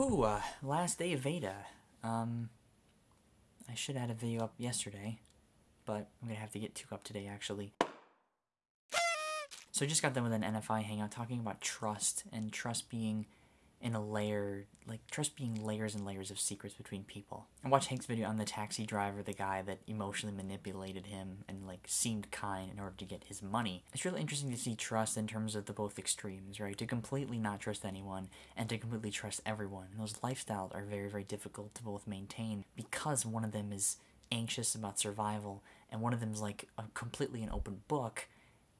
Whew, uh, last day of Veda. Um, I should have had a video up yesterday, but I'm gonna have to get two up today, actually. So I just got done with an NFI hangout talking about trust, and trust being in a layer, like trust being layers and layers of secrets between people. I watched Hank's video on the taxi driver, the guy that emotionally manipulated him and like seemed kind in order to get his money. It's really interesting to see trust in terms of the both extremes, right? To completely not trust anyone and to completely trust everyone. And those lifestyles are very, very difficult to both maintain because one of them is anxious about survival and one of them is like a completely an open book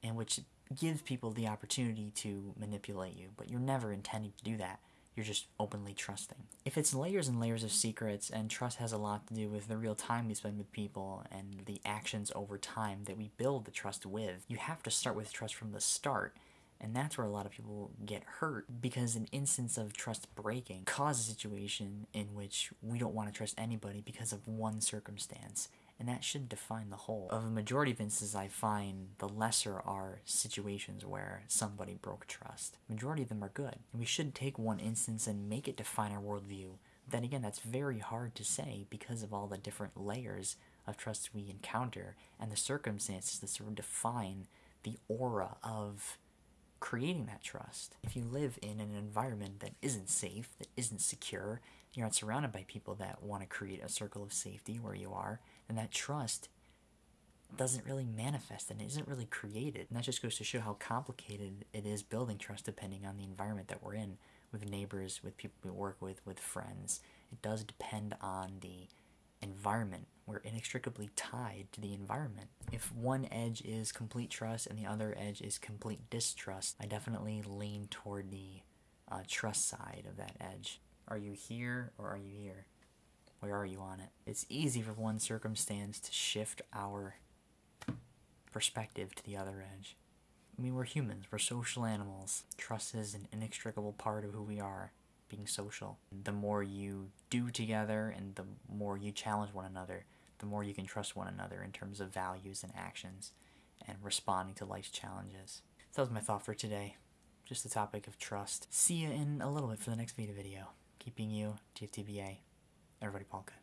in which gives people the opportunity to manipulate you, but you're never intending to do that you're just openly trusting. If it's layers and layers of secrets, and trust has a lot to do with the real time we spend with people and the actions over time that we build the trust with, you have to start with trust from the start. And that's where a lot of people get hurt because an instance of trust breaking causes a situation in which we don't want to trust anybody because of one circumstance and that should define the whole. Of the majority of instances I find, the lesser are situations where somebody broke trust. Majority of them are good. And we should take one instance and make it define our worldview. Then again, that's very hard to say because of all the different layers of trust we encounter and the circumstances that sort of define the aura of creating that trust. If you live in an environment that isn't safe, that isn't secure, you're not surrounded by people that want to create a circle of safety where you are, then that trust doesn't really manifest and isn't really created. And that just goes to show how complicated it is building trust depending on the environment that we're in with neighbors, with people we work with, with friends. It does depend on the environment. We're inextricably tied to the environment. If one edge is complete trust and the other edge is complete distrust, I definitely lean toward the uh, trust side of that edge. Are you here or are you here? Where are you on it? It's easy for one circumstance to shift our perspective to the other edge. I mean, we're humans, we're social animals. Trust is an inextricable part of who we are, being social. The more you do together and the more you challenge one another, the more you can trust one another in terms of values and actions and responding to life's challenges. So that was my thought for today. Just the topic of trust. See you in a little bit for the next video video keeping you DFTBA. Everybody, Polka.